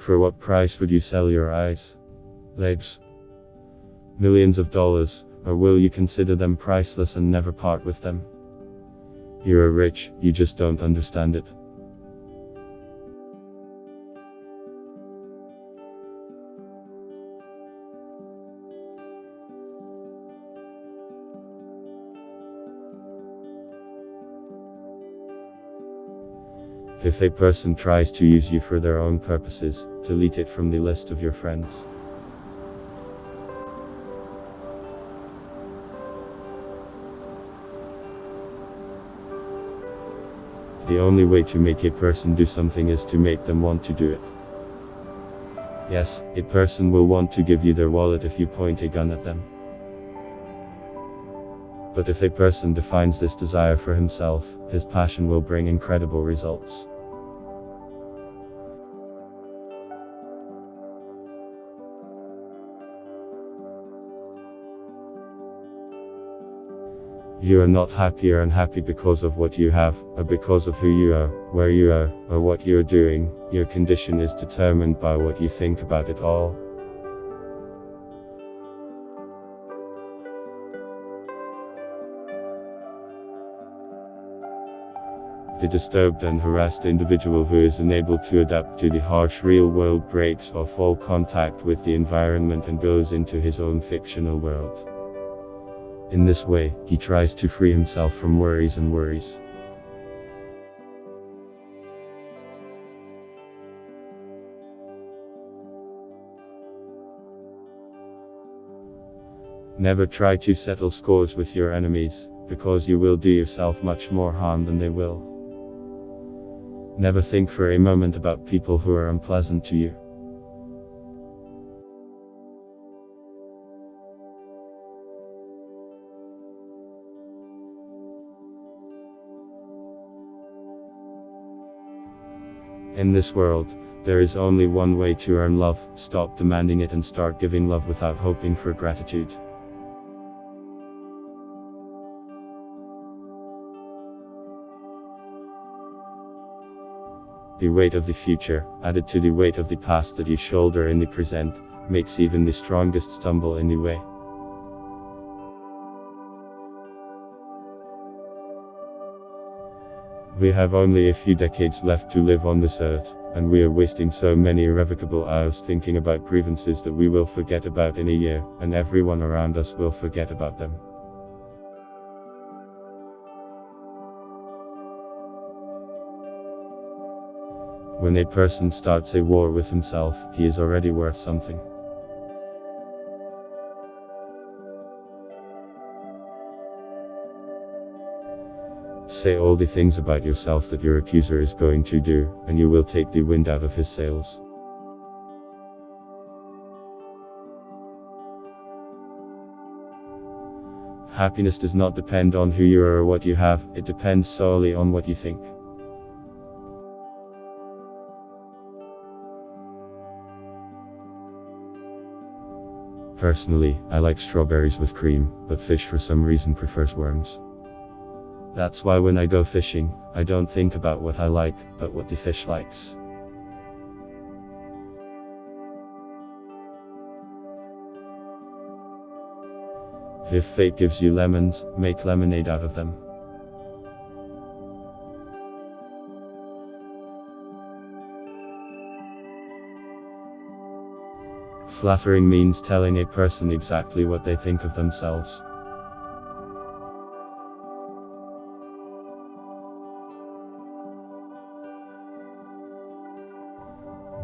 For what price would you sell your eyes? Legs? Millions of dollars, or will you consider them priceless and never part with them? You are rich, you just don't understand it. If a person tries to use you for their own purposes, delete it from the list of your friends. The only way to make a person do something is to make them want to do it. Yes, a person will want to give you their wallet if you point a gun at them. But if a person defines this desire for himself, his passion will bring incredible results. You are not happy or unhappy because of what you have, or because of who you are, where you are, or what you are doing, your condition is determined by what you think about it all. The disturbed and harassed individual who is unable to adapt to the harsh real world breaks off all contact with the environment and goes into his own fictional world. In this way, he tries to free himself from worries and worries. Never try to settle scores with your enemies, because you will do yourself much more harm than they will. Never think for a moment about people who are unpleasant to you. In this world, there is only one way to earn love, stop demanding it and start giving love without hoping for gratitude. The weight of the future, added to the weight of the past that you shoulder in the present, makes even the strongest stumble in the way. We have only a few decades left to live on this earth, and we are wasting so many irrevocable hours thinking about grievances that we will forget about in a year, and everyone around us will forget about them. When a person starts a war with himself, he is already worth something. Say all the things about yourself that your accuser is going to do, and you will take the wind out of his sails. Happiness does not depend on who you are or what you have, it depends solely on what you think. Personally, I like strawberries with cream, but fish for some reason prefers worms. That's why when I go fishing, I don't think about what I like, but what the fish likes. If fate gives you lemons, make lemonade out of them. Flattering means telling a person exactly what they think of themselves.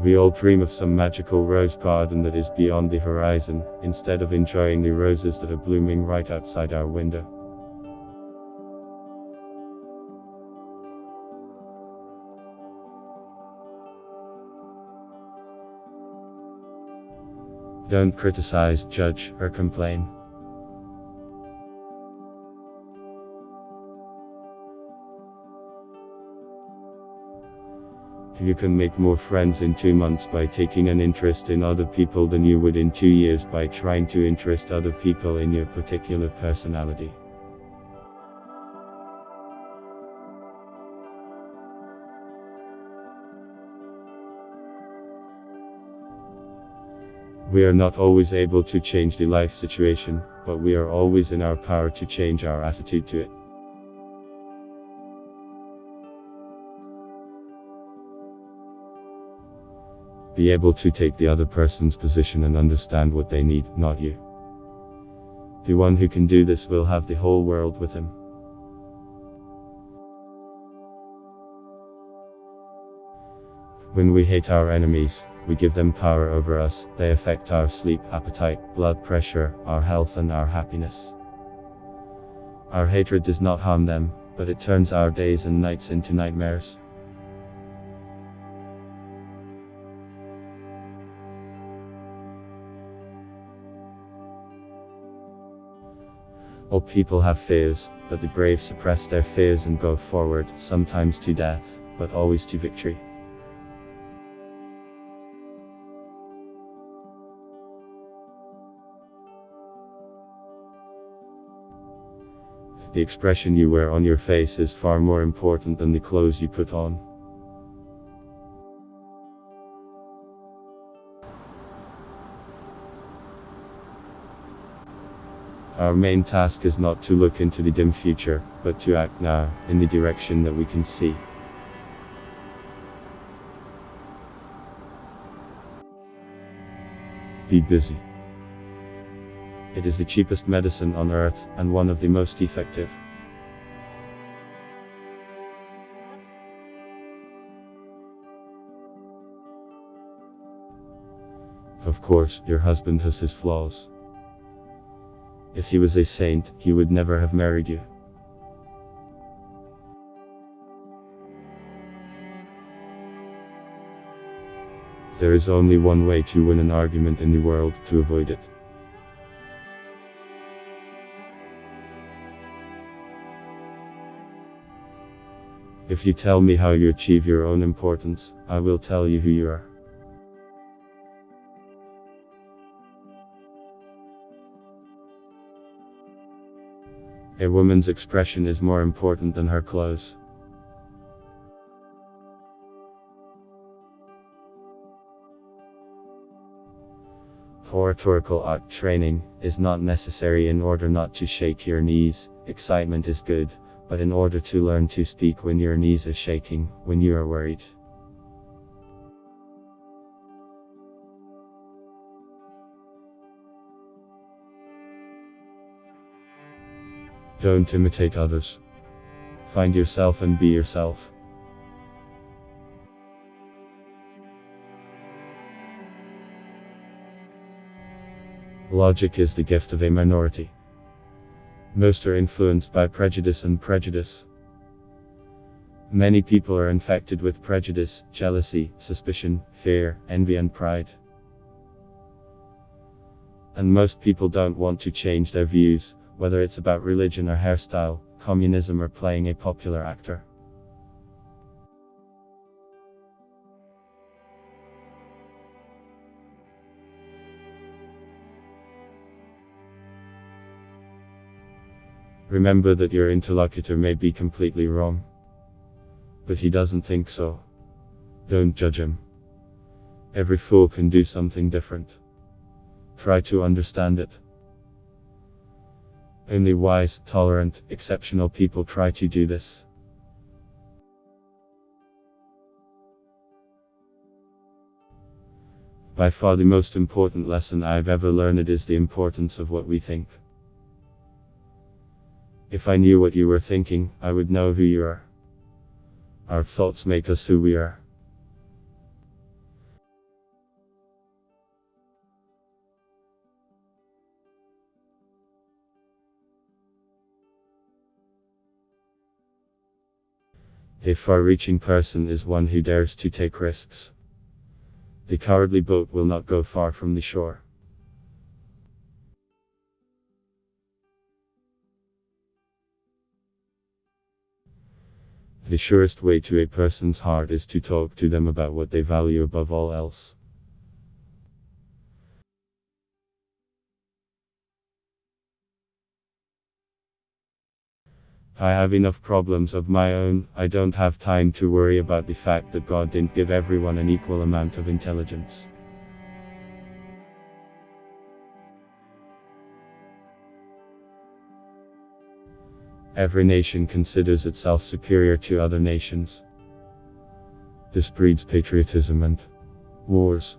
We all dream of some magical rose garden that is beyond the horizon, instead of enjoying the roses that are blooming right outside our window. Don't criticize, judge, or complain. You can make more friends in two months by taking an interest in other people than you would in two years by trying to interest other people in your particular personality. We are not always able to change the life situation, but we are always in our power to change our attitude to it. Be able to take the other person's position and understand what they need, not you. The one who can do this will have the whole world with him. When we hate our enemies, we give them power over us, they affect our sleep, appetite, blood pressure, our health and our happiness. Our hatred does not harm them, but it turns our days and nights into nightmares. All people have fears, but the brave suppress their fears and go forward, sometimes to death, but always to victory. The expression you wear on your face is far more important than the clothes you put on. Our main task is not to look into the dim future, but to act now, in the direction that we can see. Be busy. It is the cheapest medicine on earth, and one of the most effective. Of course, your husband has his flaws. If he was a saint, he would never have married you. There is only one way to win an argument in the world, to avoid it. If you tell me how you achieve your own importance, I will tell you who you are. A woman's expression is more important than her clothes. Oratorical art training is not necessary in order not to shake your knees, excitement is good, but in order to learn to speak when your knees are shaking, when you are worried. Don't imitate others. Find yourself and be yourself. Logic is the gift of a minority. Most are influenced by prejudice and prejudice. Many people are infected with prejudice, jealousy, suspicion, fear, envy and pride. And most people don't want to change their views, whether it's about religion or hairstyle, communism or playing a popular actor. Remember that your interlocutor may be completely wrong. But he doesn't think so. Don't judge him. Every fool can do something different. Try to understand it. Only wise, tolerant, exceptional people try to do this. By far the most important lesson I've ever learned is the importance of what we think. If I knew what you were thinking, I would know who you are. Our thoughts make us who we are. A far-reaching person is one who dares to take risks. The cowardly boat will not go far from the shore. The surest way to a person's heart is to talk to them about what they value above all else. I have enough problems of my own, I don't have time to worry about the fact that God didn't give everyone an equal amount of intelligence. Every nation considers itself superior to other nations. This breeds patriotism and wars.